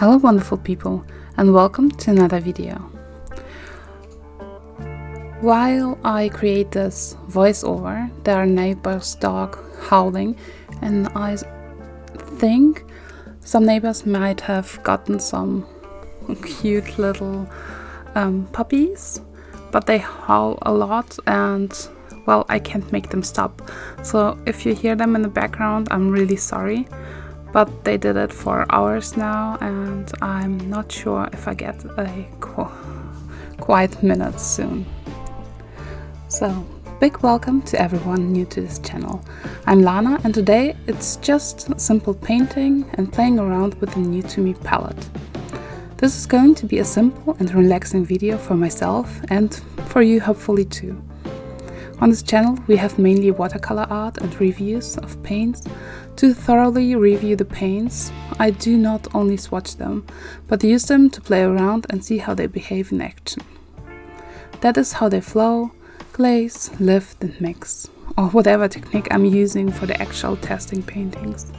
Hello wonderful people and welcome to another video. While I create this voiceover, there are neighbors dog howling and I think some neighbors might have gotten some cute little um, puppies but they howl a lot and well I can't make them stop so if you hear them in the background I'm really sorry but they did it for hours now and I'm not sure if I get a qu quiet minute soon. So, big welcome to everyone new to this channel. I'm Lana and today it's just simple painting and playing around with the new to me palette. This is going to be a simple and relaxing video for myself and for you hopefully too. On this channel we have mainly watercolor art and reviews of paints. To thoroughly review the paints, I do not only swatch them, but use them to play around and see how they behave in action. That is how they flow, glaze, lift and mix, or whatever technique I'm using for the actual testing paintings.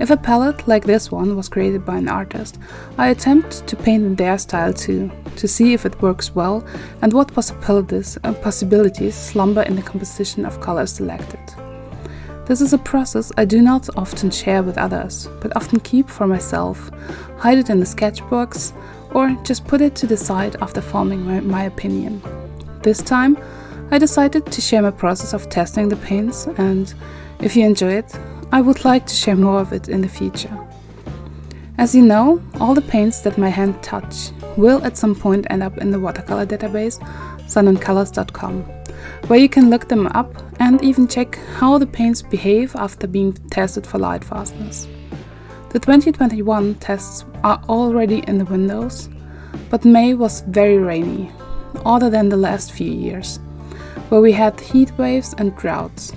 If a palette like this one was created by an artist, I attempt to paint in their style too, to see if it works well and what possibilities, possibilities slumber in the composition of colors selected. This is a process I do not often share with others, but often keep for myself, hide it in the sketchbooks, or just put it to the side after forming my, my opinion. This time, I decided to share my process of testing the paints and, if you enjoy it, I would like to share more of it in the future. As you know, all the paints that my hand touch will at some point end up in the watercolor database sunandcolors.com, where you can look them up and even check how the paints behave after being tested for light fastness. The 2021 tests are already in the windows, but May was very rainy, other than the last few years, where we had heat waves and droughts.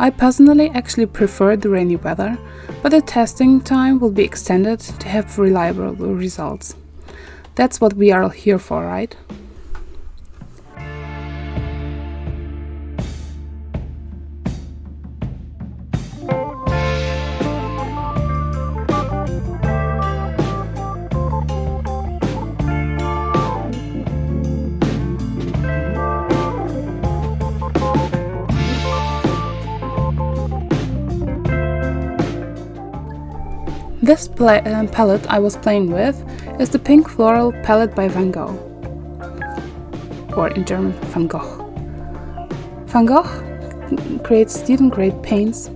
I personally actually prefer the rainy weather, but the testing time will be extended to have reliable results. That's what we are here for, right? This uh, palette I was playing with is the Pink Floral palette by Van Gogh, or in German Van Gogh. Van Gogh creates student grade paints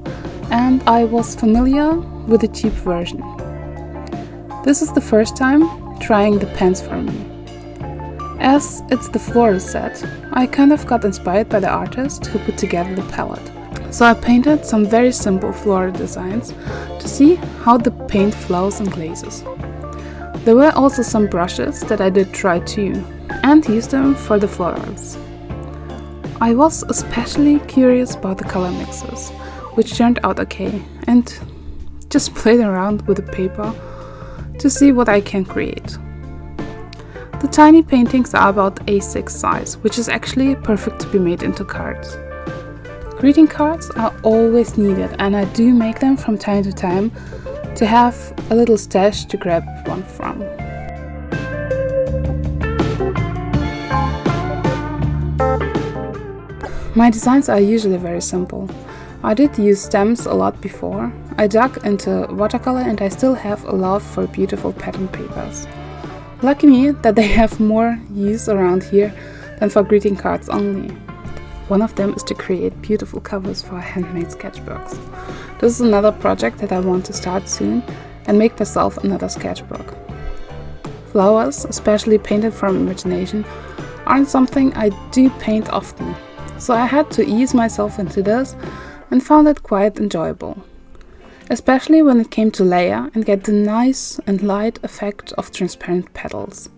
and I was familiar with the cheap version. This is the first time trying the pens for me. As it's the floral set, I kind of got inspired by the artist who put together the palette. So I painted some very simple floral designs to see how the paint flows and glazes. There were also some brushes that I did try too and used them for the florals. I was especially curious about the color mixes, which turned out okay, and just played around with the paper to see what I can create. The tiny paintings are about A6 size, which is actually perfect to be made into cards. Greeting cards are always needed and I do make them from time to time to have a little stash to grab one from. My designs are usually very simple. I did use stamps a lot before. I dug into watercolor and I still have a love for beautiful pattern papers. Lucky me that they have more use around here than for greeting cards only. One of them is to create beautiful covers for handmade sketchbooks. This is another project that I want to start soon and make myself another sketchbook. Flowers, especially painted from imagination, aren't something I do paint often, so I had to ease myself into this and found it quite enjoyable. Especially when it came to layer and get the nice and light effect of transparent petals.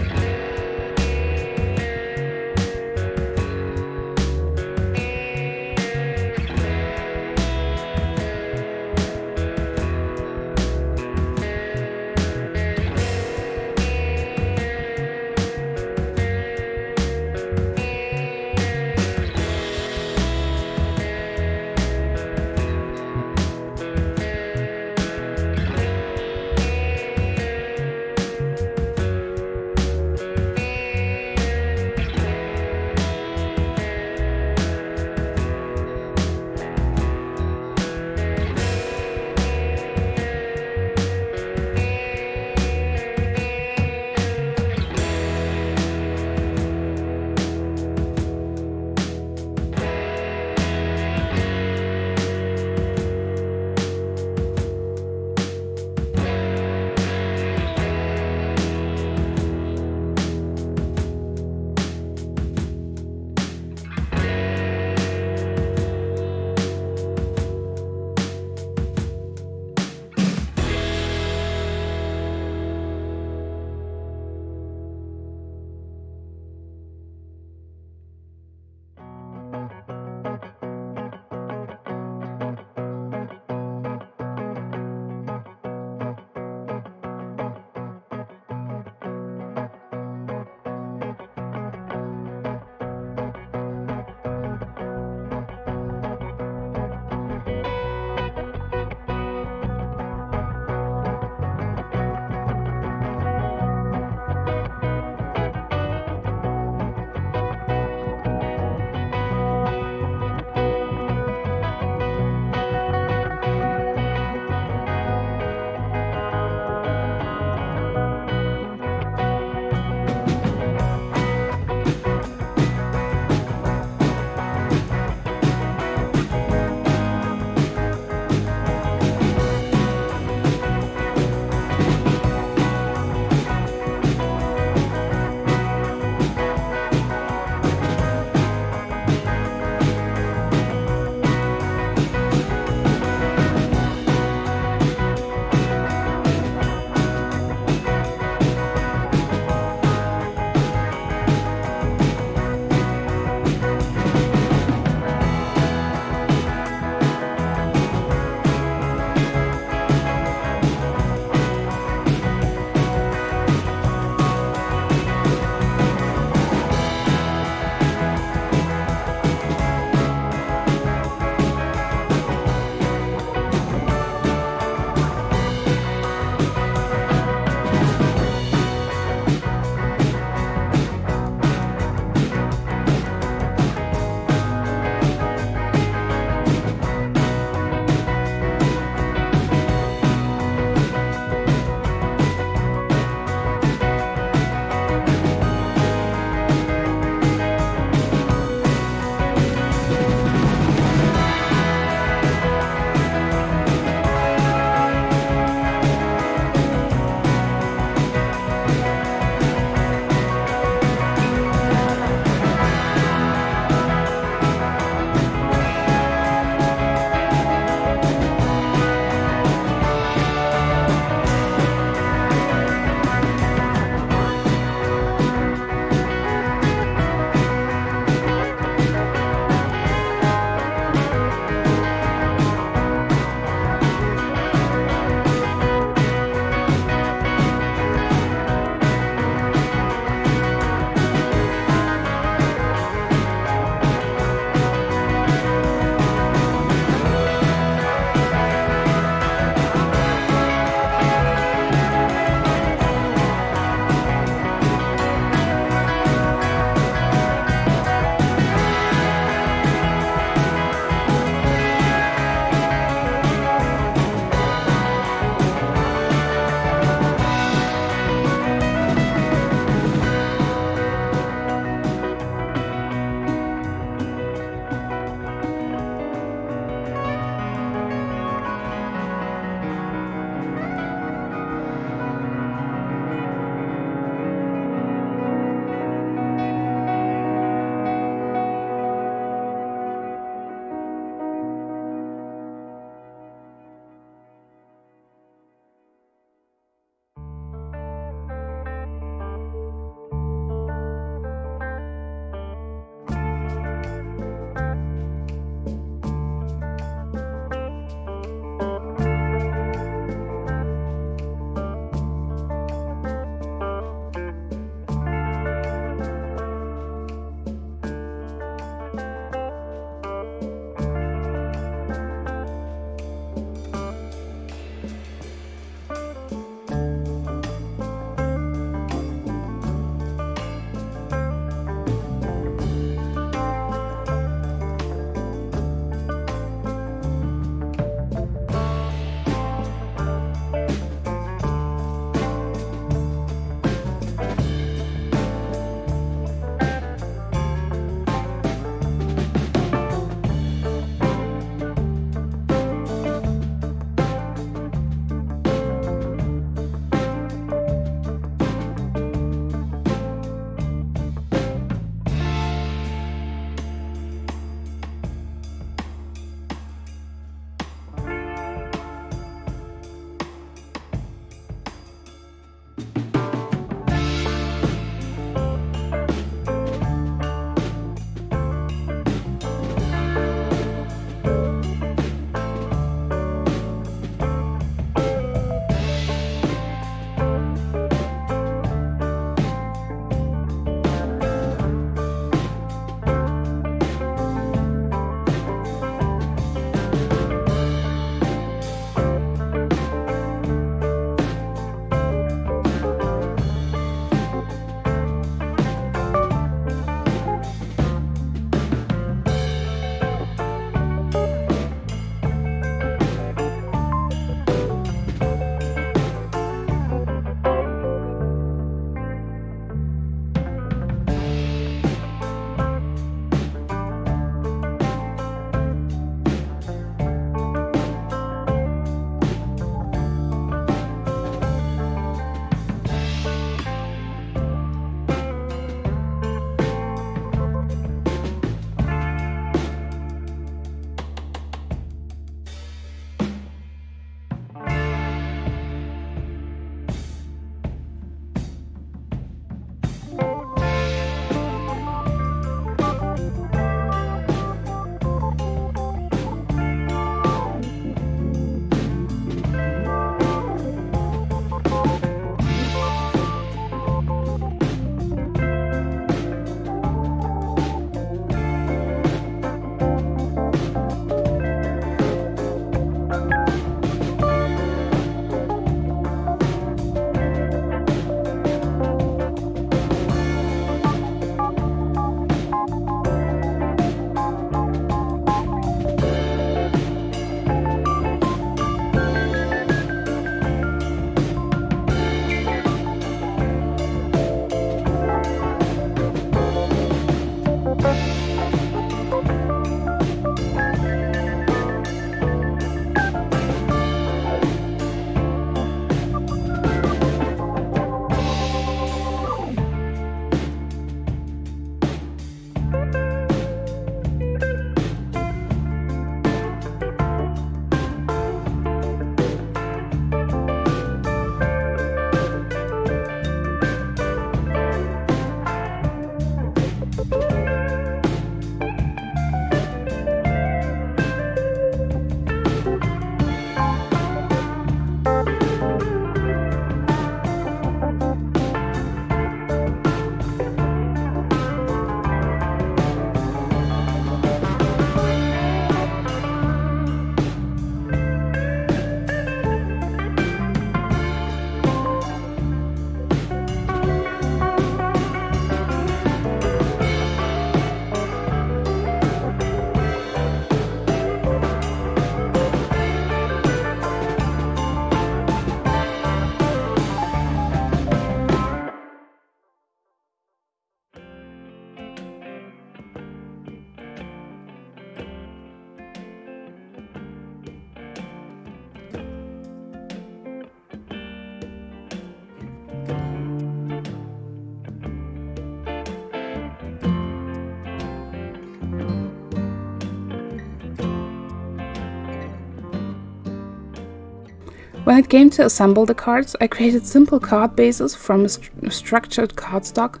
When it came to assemble the cards, I created simple card bases from a, st structured cardstock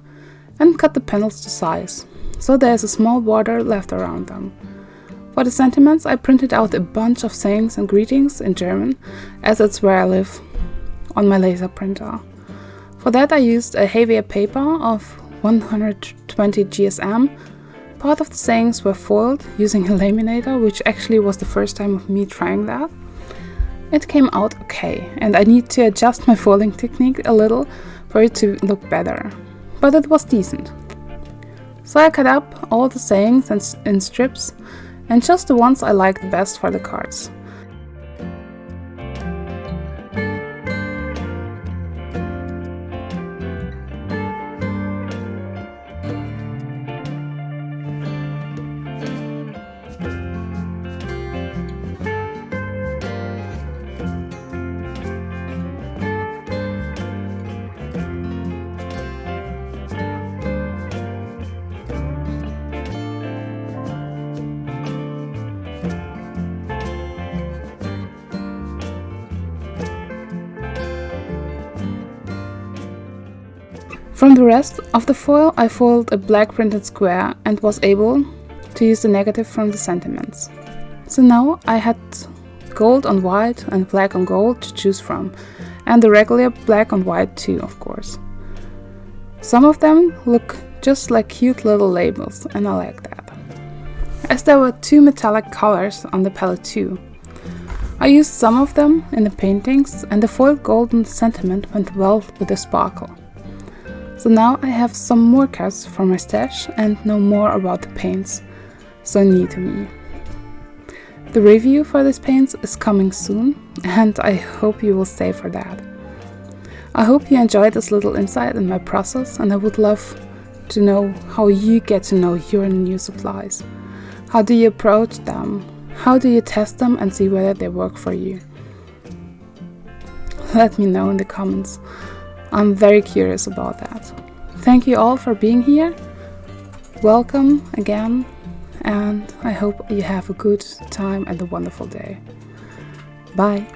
and cut the panels to size, so there is a small border left around them. For the sentiments, I printed out a bunch of sayings and greetings in German, as it's where I live, on my laser printer. For that I used a heavier paper of 120 GSM. Part of the sayings were foiled using a laminator, which actually was the first time of me trying that. It came out okay, and I need to adjust my folding technique a little for it to look better, but it was decent. So I cut up all the sayings in strips, and just the ones I liked best for the cards. Of the foil I foiled a black printed square and was able to use the negative from the sentiments. So now I had gold on white and black on gold to choose from, and the regular black on white too, of course. Some of them look just like cute little labels, and I like that. As there were two metallic colors on the palette too. I used some of them in the paintings, and the foiled golden sentiment went well with the sparkle. So now I have some more cards for my stash and know more about the paints, so new to me. The review for these paints is coming soon and I hope you will stay for that. I hope you enjoyed this little insight in my process and I would love to know how you get to know your new supplies. How do you approach them? How do you test them and see whether they work for you? Let me know in the comments. I'm very curious about that. Thank you all for being here. Welcome again, and I hope you have a good time and a wonderful day. Bye.